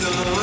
Sala,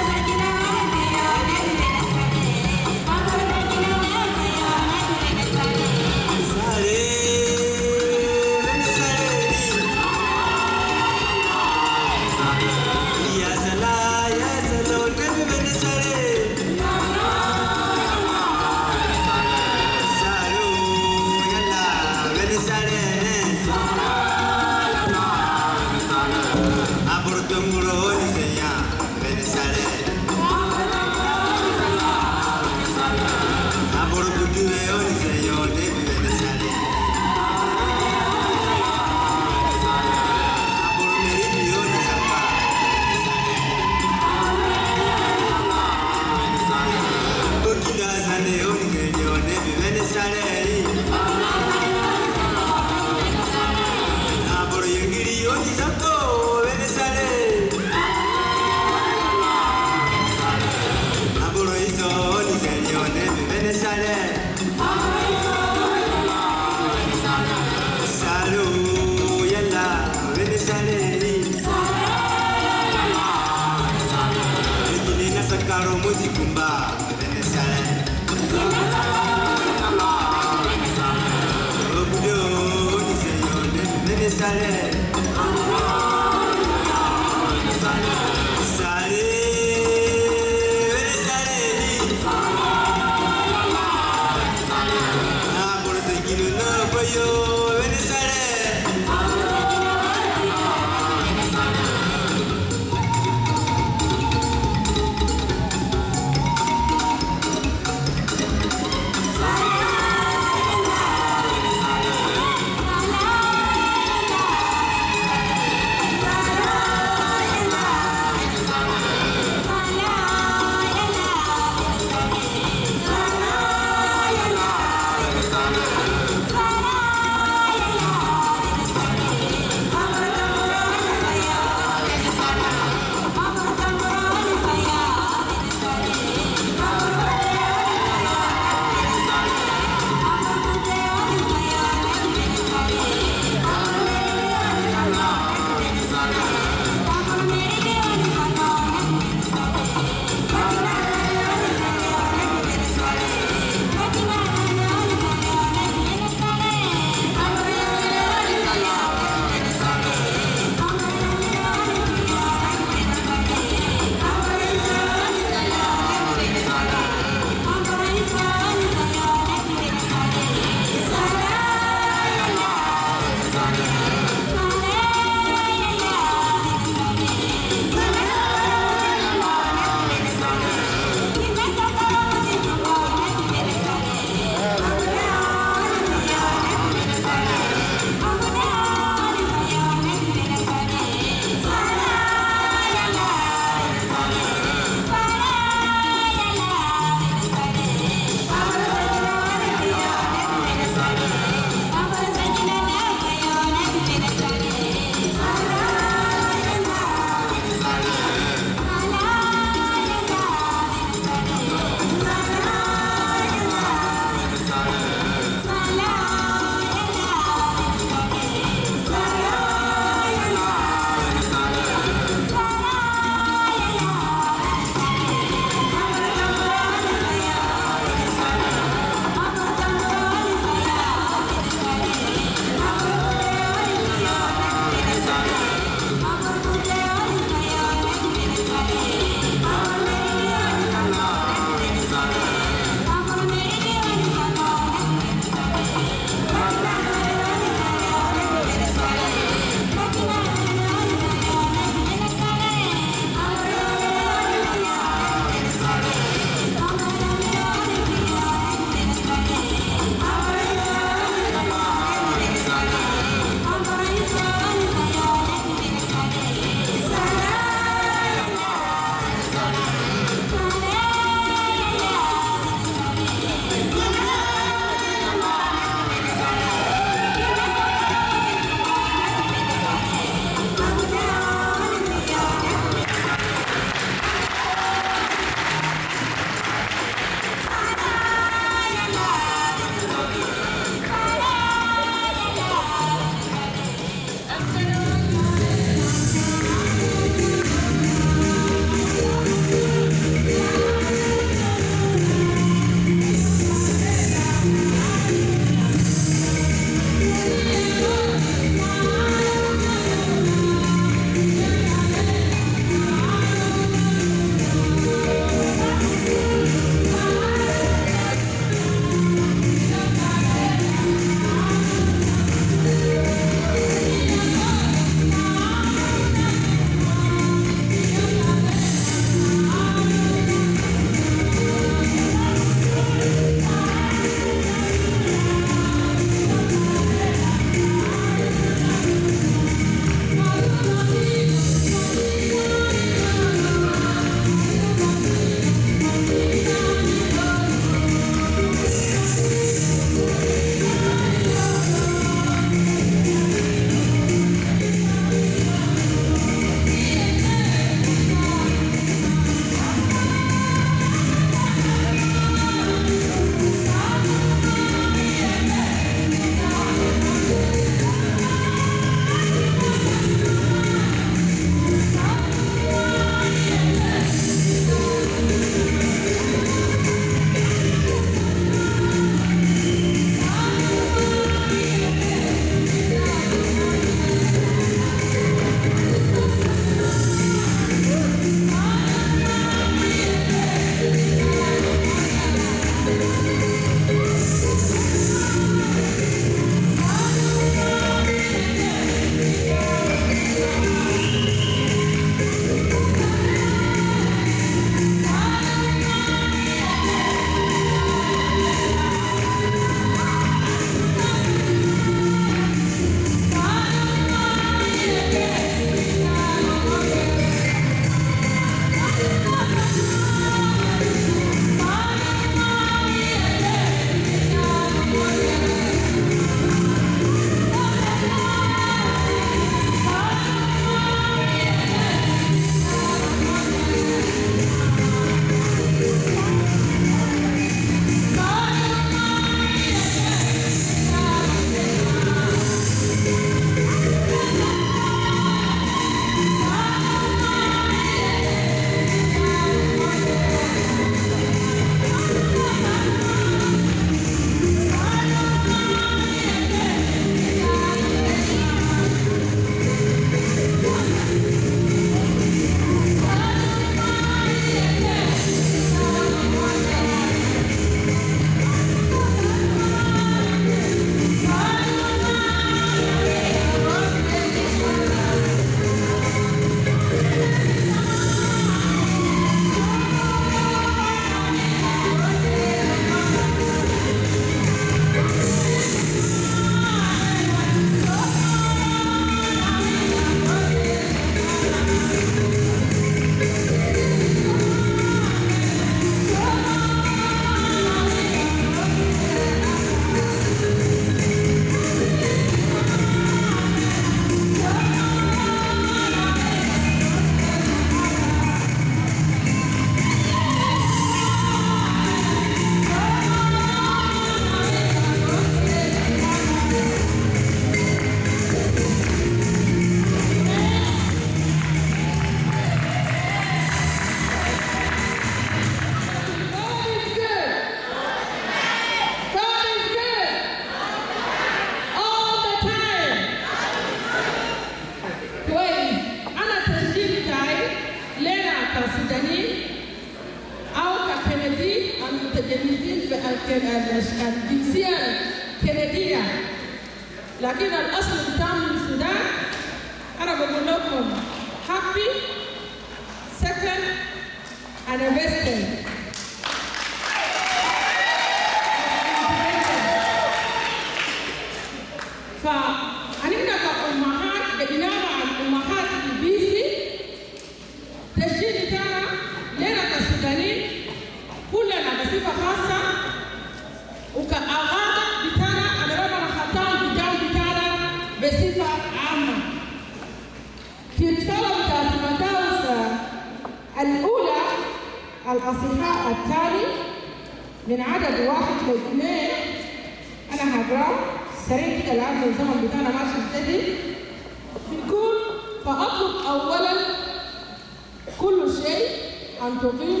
أن تقيم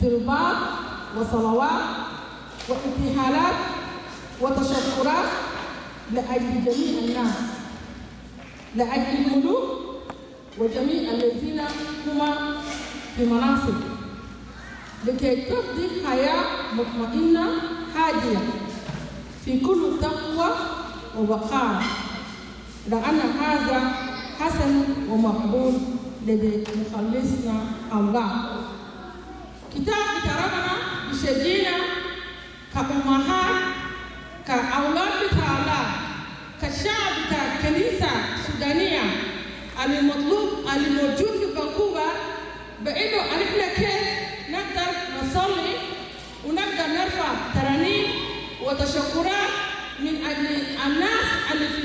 تربات وصلوات وإبتهالات وتشكرات لأجل جميع الناس لأجل الملوك وجميع الذين هم في مناصب لكي تقضي حياة مطمئنة هادية في كل تقوى ووقار لأن هذا حسن ومقبول. لدى مخلصنا الله. كتاب بتاعنا بيشجعنا كأمهات كأولاد بتاع الله كشعب بتاع الكنيسة السودانية المطلوب الموجود في فانكوفر بإنه إحنا كيف نقدر نصلي ونقدر نرفع ترانيم وتشكرات من أجل الناس اللي في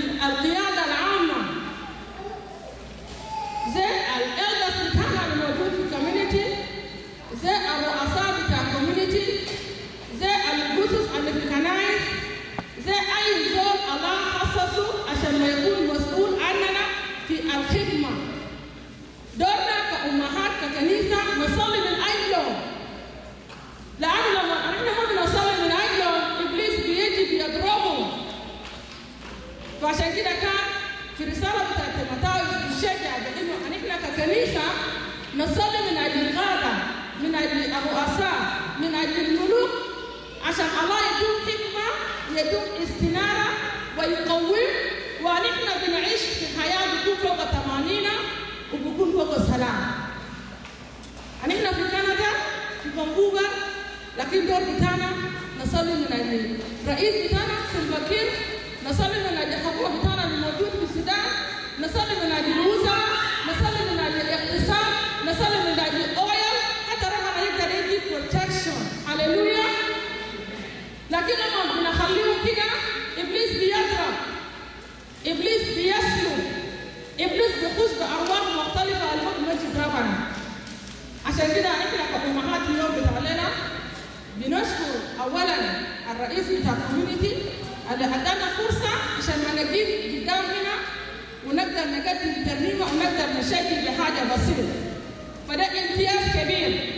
They are the elders in Tana Majutu community. They are the Asabita community. They are the Gusus and the Pikanais. They are involved Allah Hasasu عشان ما يكون مسؤول عننا في الخدمة. دورنا كأمهات ككنيسة نصلي من أي يوم. لأن لما إحنا ما بنصلي من أي يوم إبليس بيجي بيضربهم. فعشان كده كان في رسالة نصلي من أجل القادة من أجل الرؤساء من أجل الملوك عشان الله يدوم حكمة يدوم استنارة ويقوم ونحن بنعيش في حياة بتكون فوق ثمانين وبكون فوق سلام. نحن في كندا في فانكوفر لكن دور بتاعنا نصلي من أجل رئيس بتاعنا سلفا كير نصلي من أجل الحكومة بتاعنا الموجود في السودان نصلي من أجل الوزراء نصلي من أجل الاقتصاد نصلي من أجل الاويل حتى ربنا يقدر يدي بروتكشن هللويا لكن لما بنخليهم كده ابليس بيضرب بيسلب إبليس بيخش بأرواح مختلفة المهم مجد ربنا عشان كده إحنا كأمهات اليوم بتعلنا بنشكر اولا الرئيس بتاع الكوميونتي اللي أدانا فرصة عشان ما نجيب قدام هنا ونقدر نقدم ترنيمة ونقدر نشكل بحاجة بسيطة. فده امتياز كبير.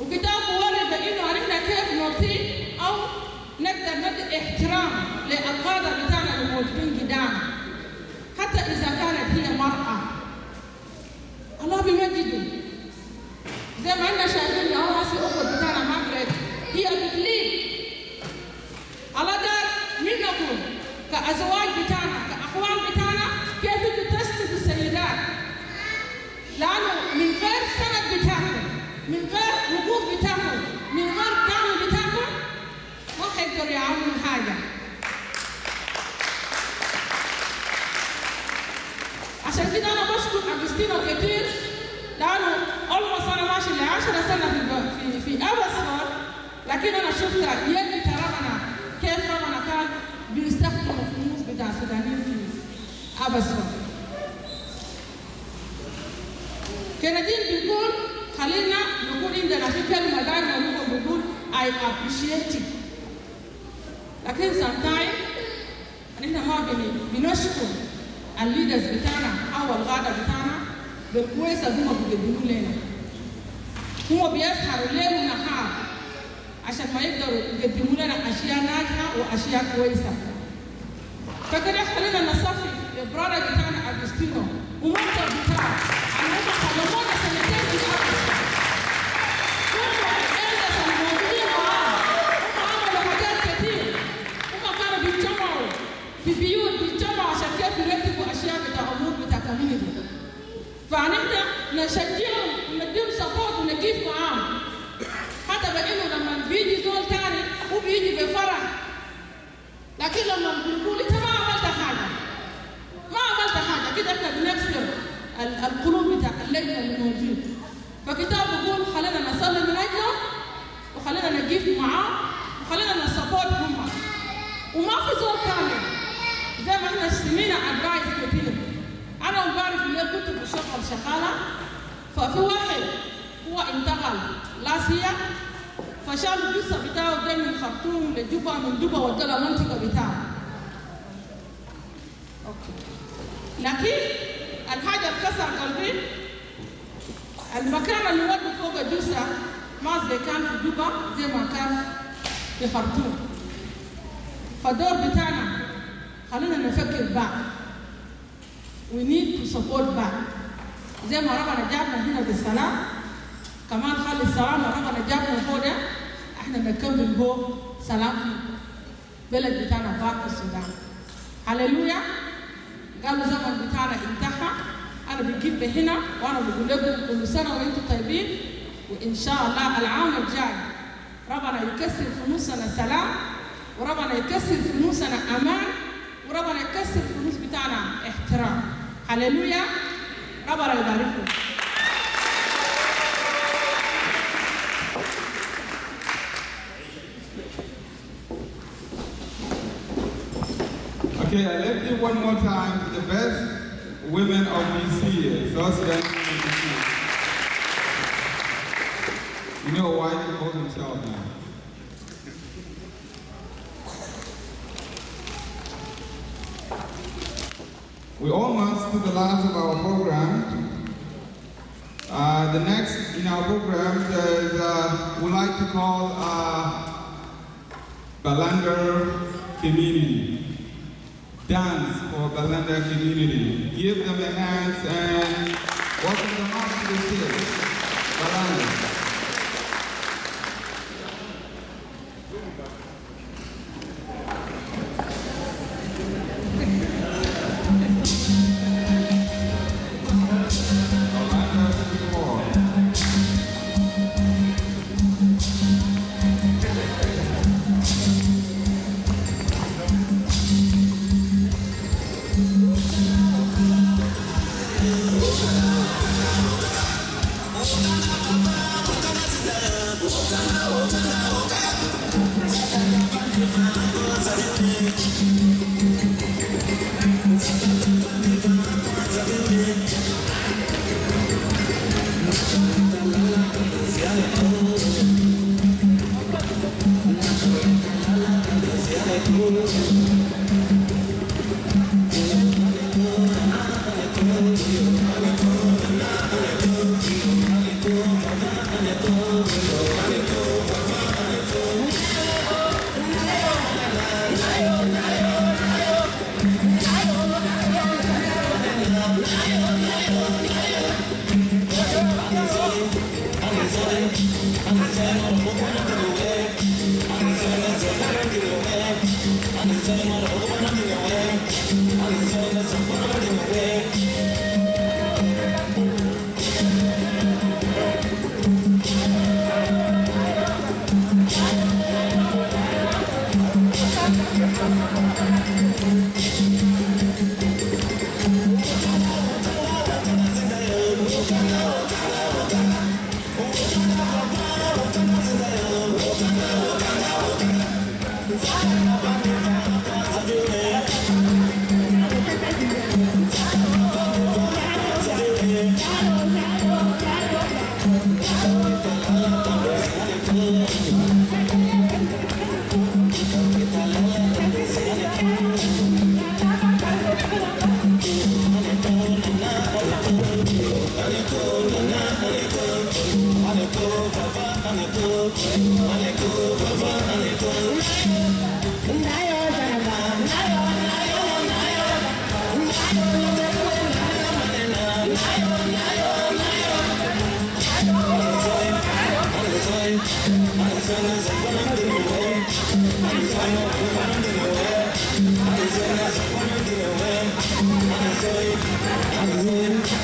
وكتاب ورد بانه عرفنا كيف نقدر ندي احترام للقاده بتاعنا الموجودين قدامنا. حتى إذا كانت هي مرأة. الله بيمجده. زي ما إحنا شايفين اهو هسه اخت بتاعنا ماجريت هي بتليد الله دار منكم كأزواج بتاعنا كاخوان بتاعنا كيف تسندوا السيدات. لأنه من غير سند بتاعكم من غير حيقدروا يعملوا حاجة. عشان كده أنا بشكر اجستينو كتير. لأنه اولموست أنا ماشي ل 10 سنة في في في ابسفورد لكن أنا شفت يد ربنا كيف ربنا كان بيستخدم الفلوس بتاع السودانيين في ابسفورد كندين بيقول خلينا نقول عندنا في كلمة دايما بيقول I appreciate it. لكن sometimes احنا ما بنشكر الليدرز بتاعنا او الغاده بتاعنا بالكويس اللي هم بيقدموا لنا هم بيسهروا ليل ونهار عشان ما يقدروا يقدموا لنا اشياء ناجحه واشياء كويسه فكده خلينا نصفي البرادر بتاعنا اجستينو ومنتر بتاعه عن هم خدمونا سنتين فنحن نشجعهم ونديهم سبورت ونقيف معاهم. حتى بإنه لما بيجي زول تاني هو بيجي بفرح. لكن لما بنقول إنت ما عملت حاجة ما عملت حاجة كده إحنا بنكسر ال- القلوب بتاع اللجنه اللي موجود فكتاب بيقول خلينا نصلي من اجلهم وخلينا نقيف معاه وخلينا نسبورت هم وما في زول كامل زي ما إحنا سمينا ادفايس كتير. أنا امبارح الليل كنت بشتغل شغاله ففي واحد هو انتقل لاسيا فشال الجثه بتاعه ده من خرطوم لجوبا من جوبا ودى المنطقة بتاعه. أوكي. لكن الحاجة كسر قلبي المكان اللي ودوا فوق الجثه ما زي كان في جوبا زي ما كان في خرطوم. فالدور بتاعنا خلينا نفكر بعض we need to support بعض زي ما ربنا جابنا هنا بالسلام كمان خلي السلام ربنا جابنا فوق ده إحنا نكمل هو سلام في بلد بتاعنا باك السودان هللويا قالوا زمن بتاعنا انتهى أنا بجيب هنا وأنا بقول لكم كل سنه وأنتم طيبين وان شاء الله العام الجاي ربنا يكسر في نصنا سلام وربنا يكسر في نصنا أمان وربنا يكسر النص بتاعنا احترام Hallelujah. Baba ibariki. Okay, I left you one more time to the best women of this year. So You know why they call them now? We're almost to the last of our program. Uh, the next in our program is uh, we like to call uh, Balanda Community. Dance for Balanda Community. Give them a hand and welcome them up to the stage. Balanda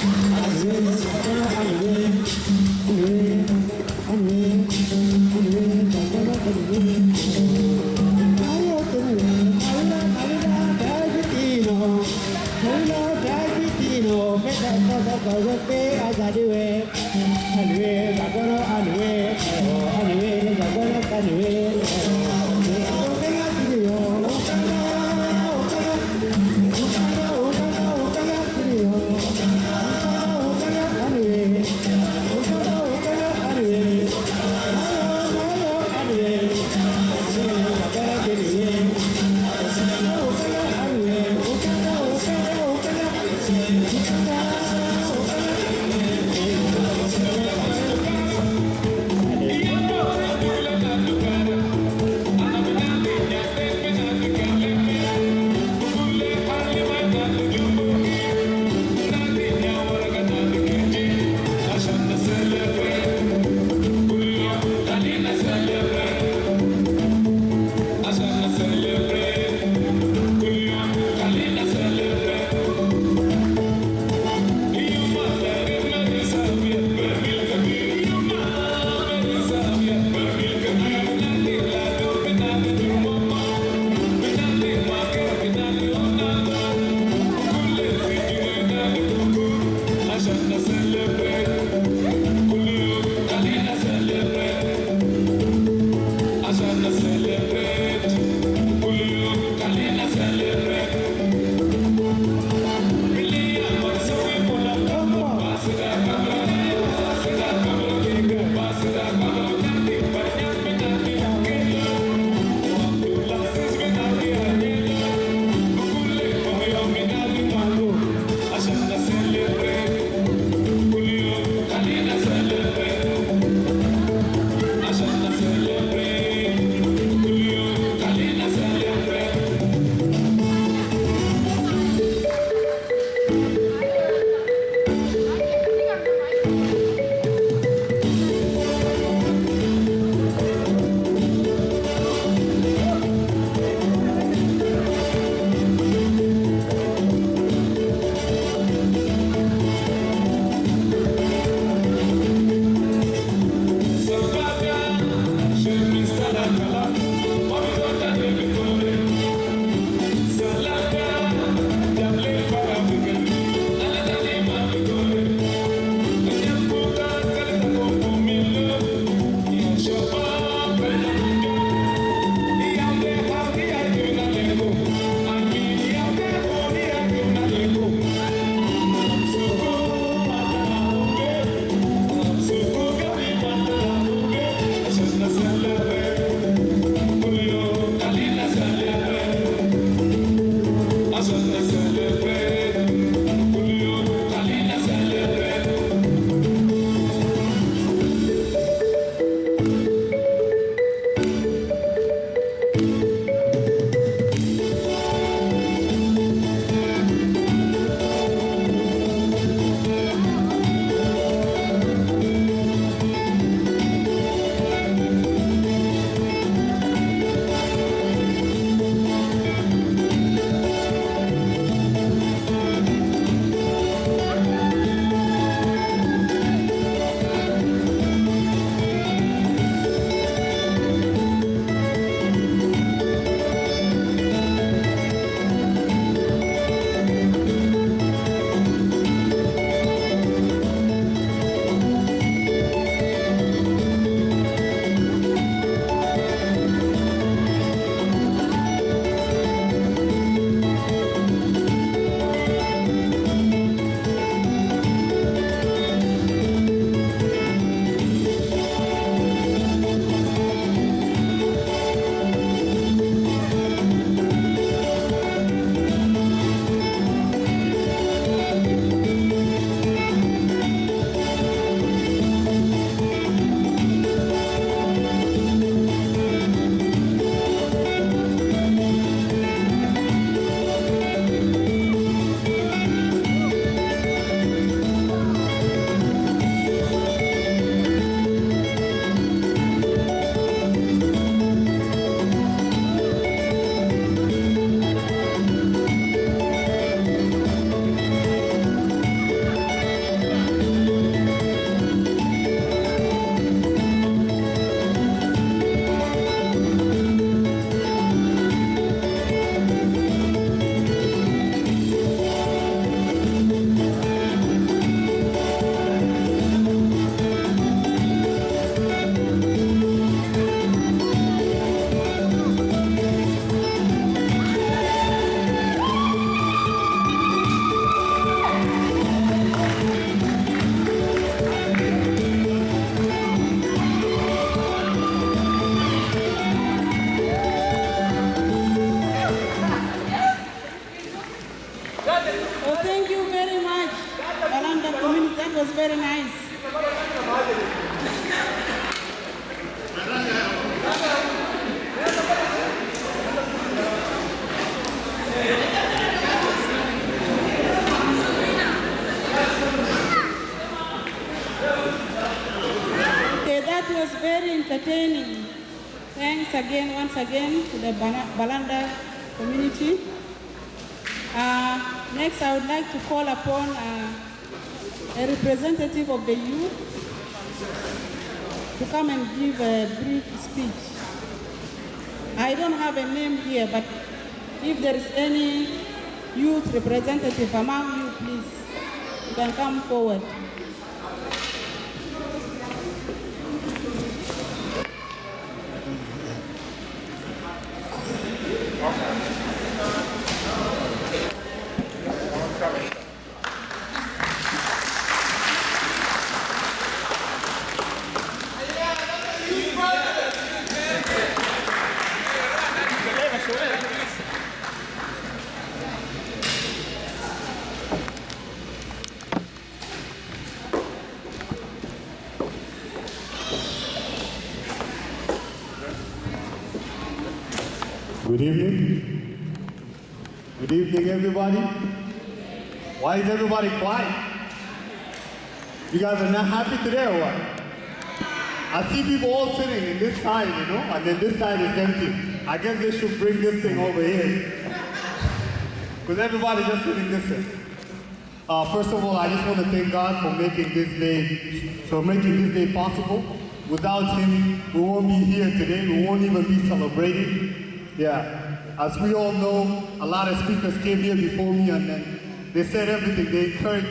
Thank that was very entertaining. Thanks again, once again, to the Balanda community. Uh, next, I would like to call upon uh, a representative of the youth to come and give a brief speech. I don't have a name here, but if there is any youth representative among you, please, you can come forward. Good evening. Good evening, Why is everybody quiet? You guys are not happy today or what? I see people all sitting in this side, you know, and then this side is empty. I guess they should bring this thing over here. Because everybody just sitting this way. Uh, first of all, I just want to thank God for making this day, for making this day possible. Without Him, we won't be here today. We won't even be celebrating. Yeah, as we all know, a lot of speakers came here before me, and then they said everything. They encouraged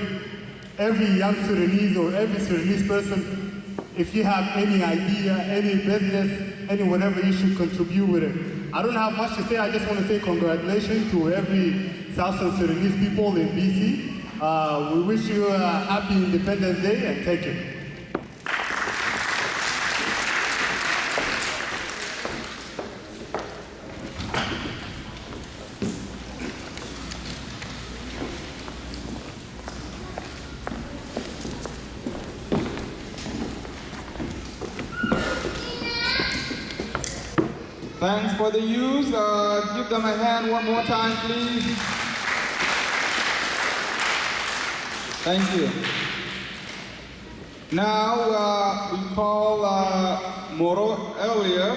every young Sudanese or every Sudanese person, if you have any idea, any business, any whatever, you should contribute with it. I don't have much to say. I just want to say congratulations to every Southern Sudanese people in BC. Uh, we wish you a happy Independence Day and thank you. Thanks for the youth. Uh, give them a hand one more time, please. Thank you. Now uh, we call uh, Moro earlier,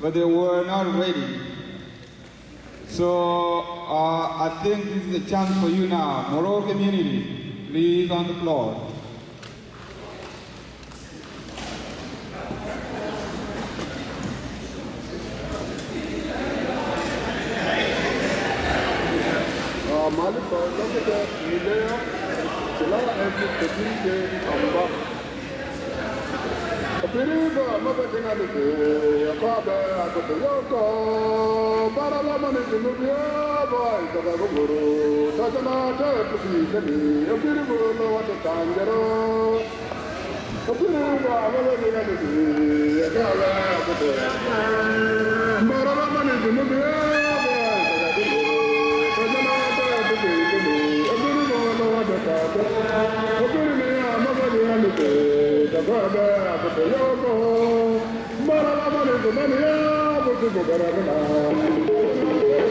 but they were not ready. So uh, I think this is a chance for you now. Moro community, please on the floor. Malika Lakata Milea Sila Epi Kapinte Amba Apiriba Mabatina Lute Yakabe Akote Yoko Barala Mani Jinubia Boy Takagumuru Tajana Tepi Kani Apiribu Lawata Tanjaro Apiriba Mabatina Lute Yakabe Akote Barala Mani Jinubia Boy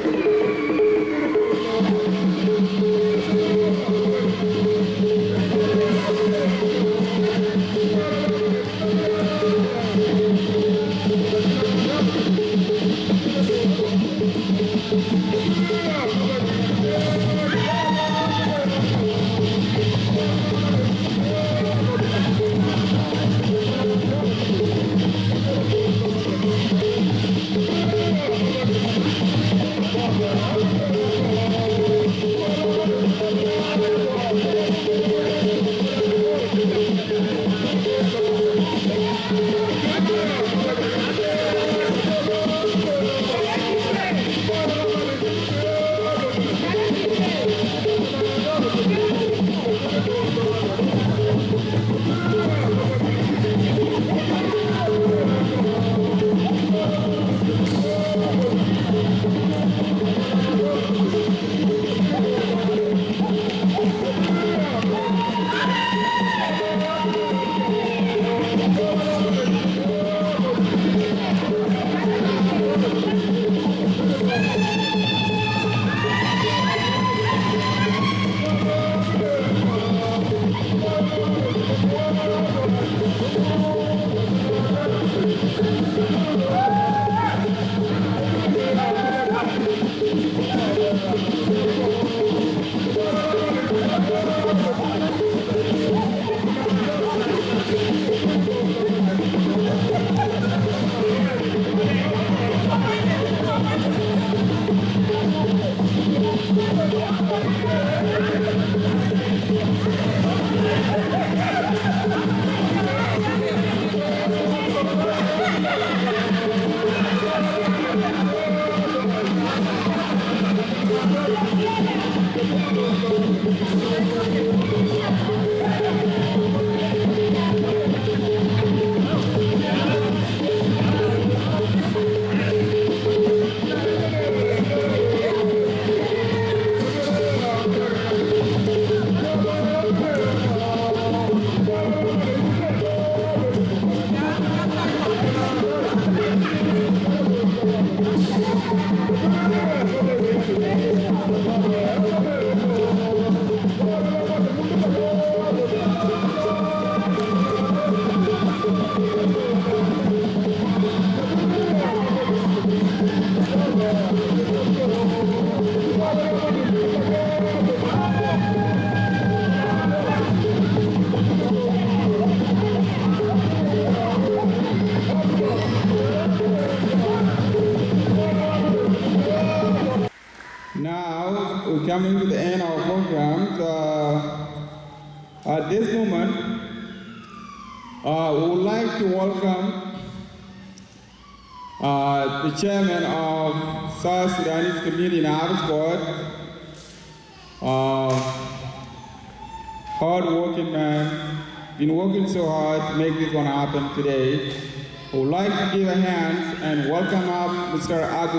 Thank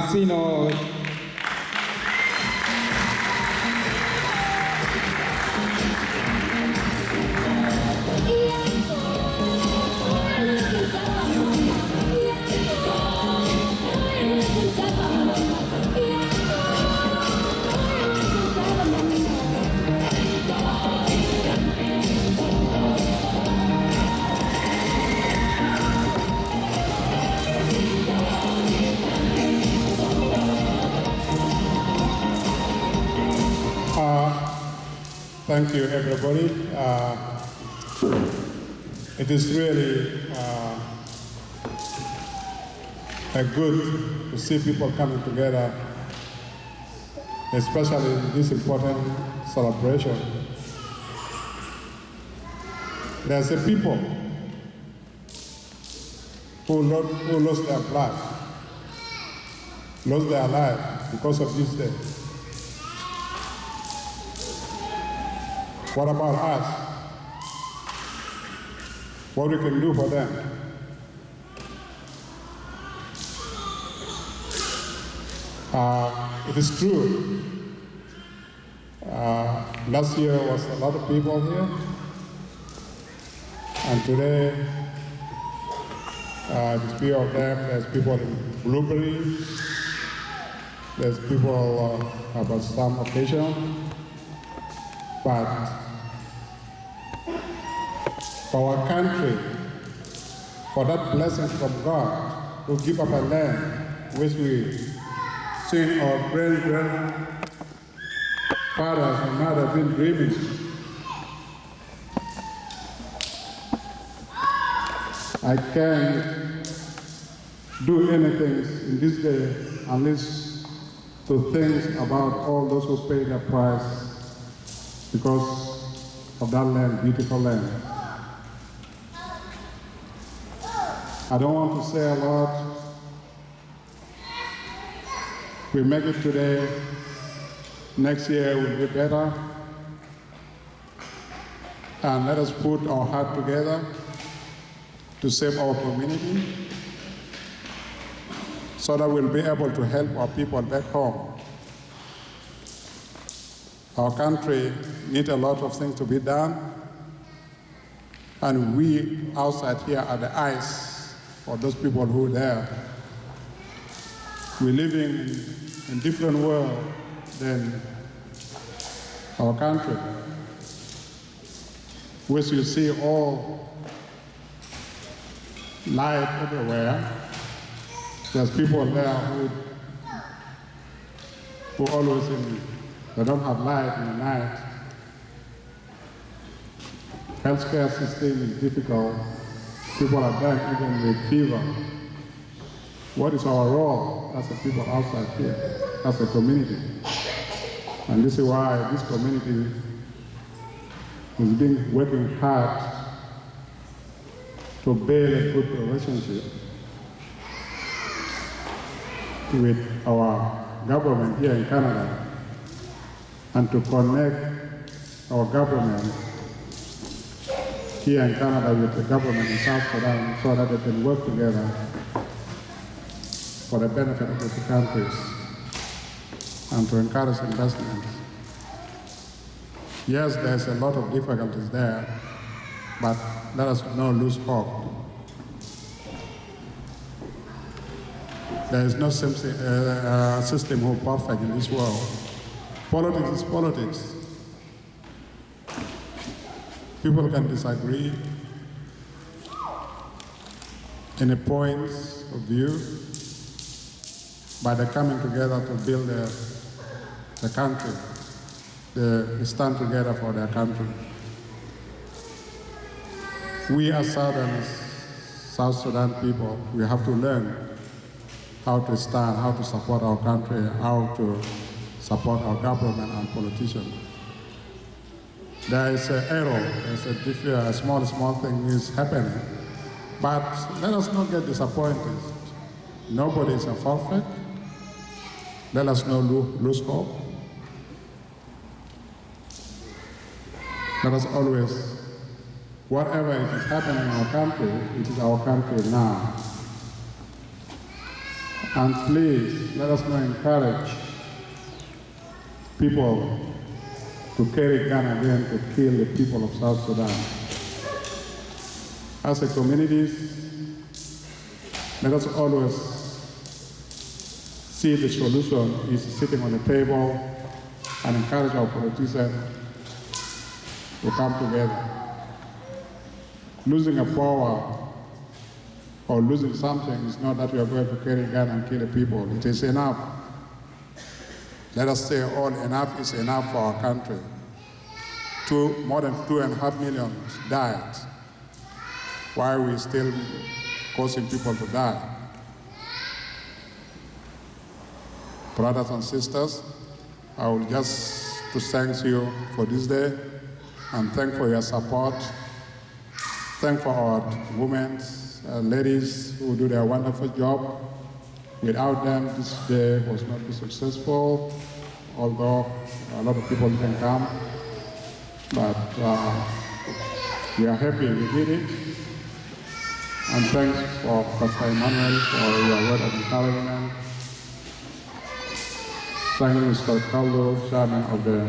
Mr. Thank you, everybody. Uh, it is really uh, a good to see people coming together, especially in this important celebration. There's a people who, who lost their blood, lost their life because of this day. What about us? What we can do for them? Uh, it is true. Uh, last year was a lot of people here, and today, uh, the few of them, there's people in Blueberry, there's people uh, about some occasion, but for our country, for that blessing from God to give up a land which we seen our great grandfathers and mothers been dreaming. I can't do anything in this day unless to think about all those who paid the price because of that land, beautiful land. I don't want to say a lot. We make it today. Next year will be better. And let us put our heart together to save our community so that we'll be able to help our people back home. Our country needs a lot of things to be done, and we outside here are the eyes for those people who are there. We're living in a different world than our country, which you see all light everywhere. There's people there who, who always in, they don't have light in the night. Healthcare system is difficult. People are dying even with fever. What is our role as a people outside here, as a community? And this is why this community has been working hard to build a good relationship with our government here in Canada and to connect our government here in Canada with the government in South Sudan so that they can work together for the benefit of the countries and to encourage investment. Yes, there's a lot of difficulties there, but let us not lose hope. There is no system, uh, uh, system who perfect in this world. Politics is politics. People can disagree in a points of view, but they're coming together to build the, the country. They stand together for their country. We as Southerners, South Sudan people, we have to learn how to stand, how to support our country, how to support our government and politicians. There is an error, there's a, a uh, small, small thing is happening. But let us not get disappointed. Nobody is a perfect. Let us not lo- lose hope. Let us always, whatever it is happening in our country, it is our country now. And please, let us not encourage people to carry gun again to kill the people of South Sudan. As a community, let us always see the solution is sitting on the table and encourage our politicians to come together. Losing a power or losing something is not that we are going to carry gun and kill the people. It is enough. Let us say all enough is enough for our country. Two, more than two and a half million died. Why are we still causing people to die? Brothers and sisters, I will just to thank you for this day and thank for your support. Thank for our women, uh, ladies who do their wonderful job. Without them, this day was not be successful, although a lot of people didn't come. But uh, we are happy we did it. And thanks for Pastor Emmanuel for your word of encouragement. Thank you, Mr. Carlo, Chairman of the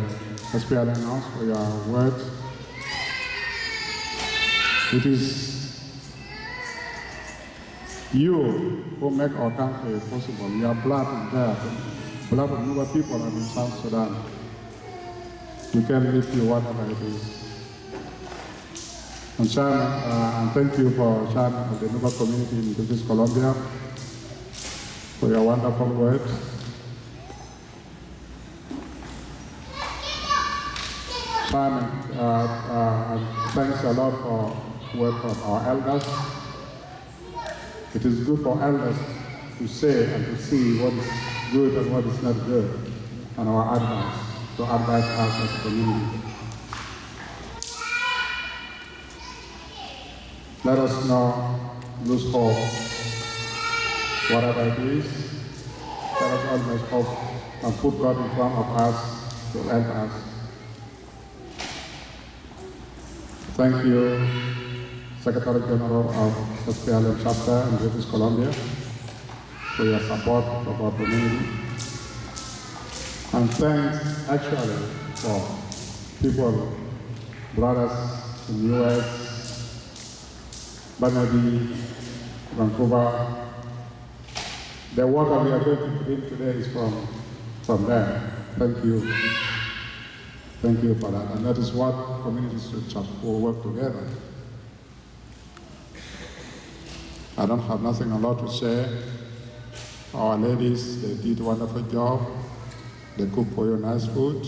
SPLM House, for your words. It is you who make our country possible. Your blood is there. The blood of Nuba people are in South Sudan. We can lift you whatever it is. And Chairman, uh, and thank you for Chairman of the Nuba community in British Columbia for your wonderful words. Chairman, uh, uh, thanks a lot for work from our elders. It is good for elders to say and to see what is good and what is not good, and our advice, to advise us as a community. Let us not lose hope. Whatever it is, let us always hope and put God in front of us to help us. Thank you, Secretary General of SPLM chapter in British Columbia, for your support of our community. And thanks actually for people, brothers in the US, Banadi, Vancouver. The work that we are going to bring today is from, from there. Thank you. Thank you for that. And that is what communities will work together. I don't have nothing a lot to say. Our ladies, they did a wonderful job. They cook for you nice food.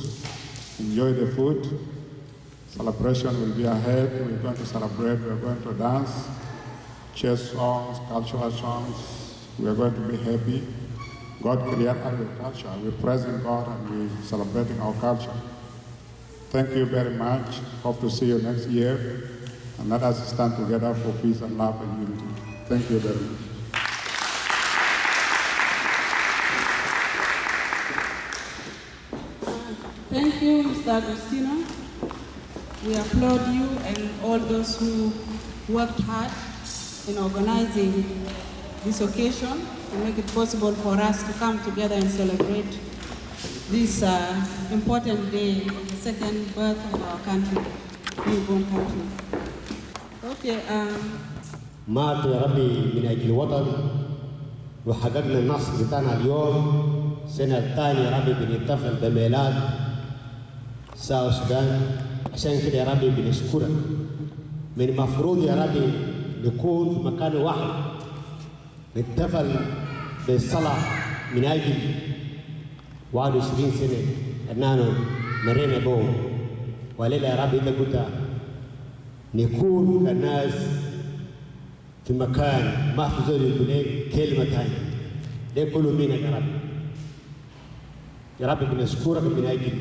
Enjoy the food. Celebration will be ahead. We're going to celebrate. We're going to dance. Church songs, cultural songs. We're going to be happy. God created our culture. We're praising God and we're celebrating our culture. Thank you very much. Hope to see you next year. And let us stand together for peace and love and unity. Thank you very much. Thank you, Mr. Agostino. We applaud you and all those who worked hard in organizing this occasion to make it possible for us to come together and celebrate this uh, important day, the second birth of our country, newborn country. Okay, um, مات يا ربي من اجل الوطن وحققنا النصر بتاعنا اليوم السنه الثانيه يا ربي بنحتفل بميلاد ساوث السودان عشان كده يا ربي بنشكرك من المفروض يا ربي نكون في مكان واحد نحتفل بالصلاه من أجل 21 سنه اننا مرينا بهم وليلة يا ربي انت قلت نكون كالناس في مكان ما في زول يقول كلمة ثانية ده كله منك يا رب يا رب بنشكرك من أجل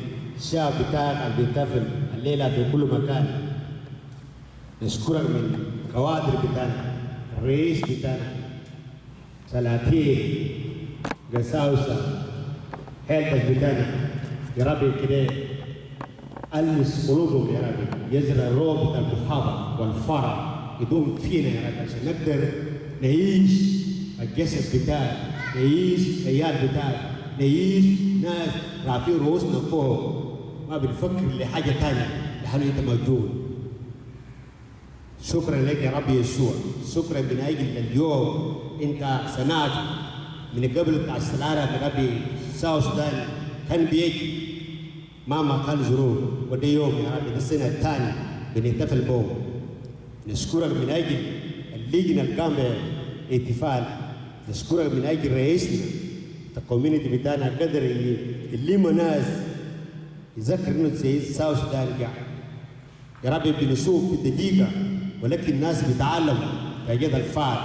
الشعب بتاعك اللي بيحتفل الليلة في كل مكان. نشكرك من كوادر بتاعنا الرئيس بتاعنا سلاطين قساوسة حيلتك بتاعنا يا ربي كده. ألمس قلوبهم يا ربي يزرع الروح بتاع المحابة والفرح يدوم فينا يا رب عشان نقدر نعيش الجسد بتاعك نعيش الخيال بتاعك نعيش ناس رافعين رؤوسنا فوق. ما بنفكر لحاجة تانية. لحاله أنت موجود. شكرا لك يا رب يسوع. شكرا من أجل اليوم. أنت سمعت من قبل بتاع السلالة يا ربي ساوث سودان كان بيجي مهما كان ظروف. وده يوم يا رب السنة الثانية بنحتفل به نشكرك من أجل اللجنة اللي قام باحتفال نشكرك من أجل رئيسنا الكوميونتي بتاعنا قدر يلم ناس يذكر إنه سيد ساوث قاعد يا رب بنشوف في الدقيقة ولكن الناس بتعلم فجد الفعل.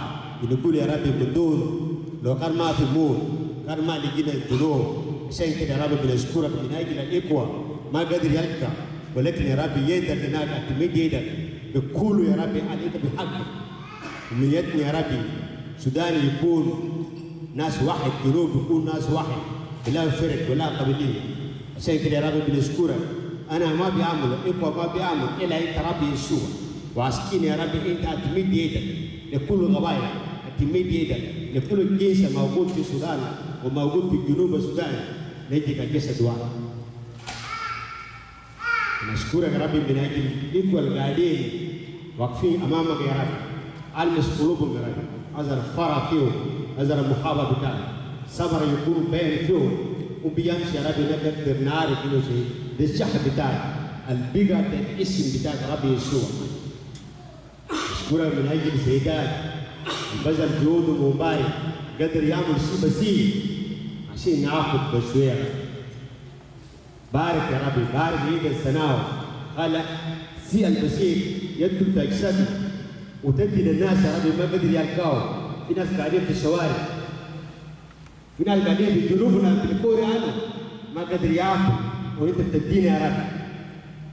بنقول يا رب بدون لو كان ما في موت كان ما لقينا الذنوب عشان كده يا رب بنشكرك من أجل الإخوة. ما قدر يلقى ولكن يا رب يدك هناك اعتمد يدك بكل يا ربي عليك بحق ومن يدنا يا ربي سودان يكون ناس واحد جنوب يكون ناس واحد. بلا فرق ولا قبلية عشان كده يا ربي بنشكرك انا ما بيعمل اخوة ما بيعمل الا انت ربي يسوع وعسكين يا ربي انت اعتمد يدك لكل قبائل اعتمد يدك لكل جيش موجود في السودان وموجود في جنوب السودان نجيك الجسد واحد نشكرك يا ربي من اجل الاخوه القاعدين واقفين امامك يا رب المس قلوبهم يا رب ازر فرح فيهم ازر المحابه بتاعك صبر يكون بين فيهم يا ربي نقدر نعرف انه شيء ده الشحن بتاعك البقى الاسم بتاعك ربي يسوع. نشكرك من أجل سيدات. بذل جهود ومبارك قدر يعمل شيء بسيط. عشان ناخذ بشوية. بارك يا ربي. بارك يد السناوة قال سي البسيط. يدخل في أجسادنا وتدي للناس يا ربي ما قدر يلقاهم في ناس قاعدين في الشوارع. في ناس قاعدين في جنوبنا في الكوري عنه ما قدر ياكل وانت بتدينا يا رب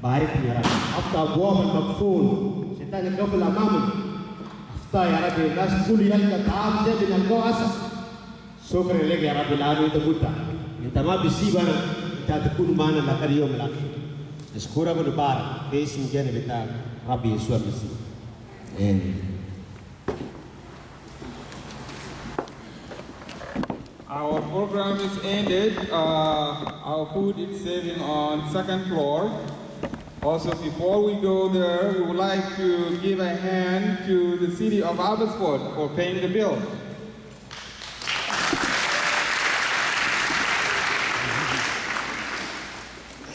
باركني يا رب افتح ابواب المقفول شيطان يقفل امامنا افتح يا ربي الناس كل يلقى طعام زي بنلقاه اسف شكرا لك يا رب العالمين انت قلت انت ما بتسيبنا انت تكون معنا لغايه اليوم الاخير نشكرك ونبارك في اسم جانب بتاعك ربي يسوع المسيح امين Our program is ended. Uh, our food is serving on second floor. Also, before we go there, we would like to give a hand to the city of Abbotsford for paying the bill.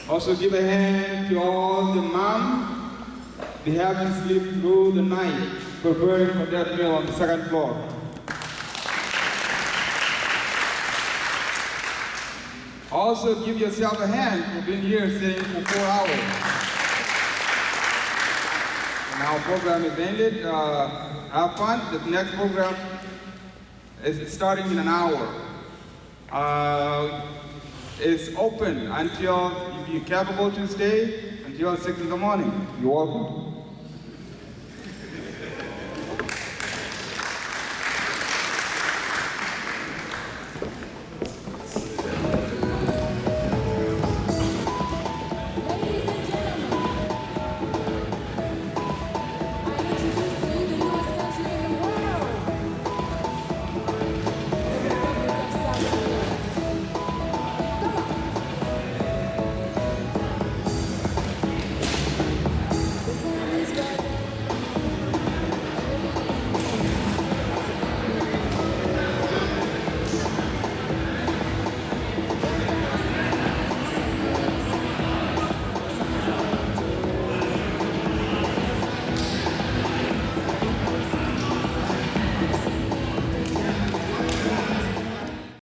Also give a hand to all the moms. They haven't slept through the night preparing for that meal on the second floor. Also give yourself a hand for being here sitting for four hours. And our program is ended. Uh, have fun. The next program is starting in an hour. Uh, it's open until if you're capable to stay until six in the morning. You're welcome.